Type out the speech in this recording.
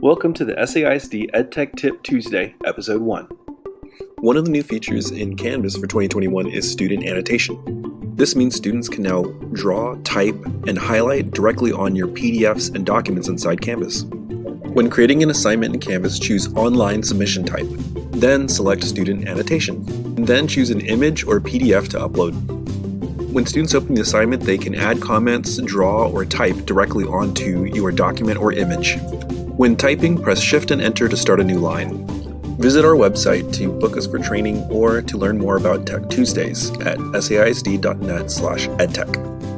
Welcome to the SAISD EdTech Tip Tuesday, Episode 1. One of the new features in Canvas for 2021 is student annotation. This means students can now draw, type, and highlight directly on your PDFs and documents inside Canvas. When creating an assignment in Canvas, choose Online Submission Type. Then select Student Annotation. Then choose an image or PDF to upload. When students open the assignment, they can add comments, draw, or type directly onto your document or image. When typing, press Shift and Enter to start a new line. Visit our website to book us for training or to learn more about Tech Tuesdays at saisd.net/edtech.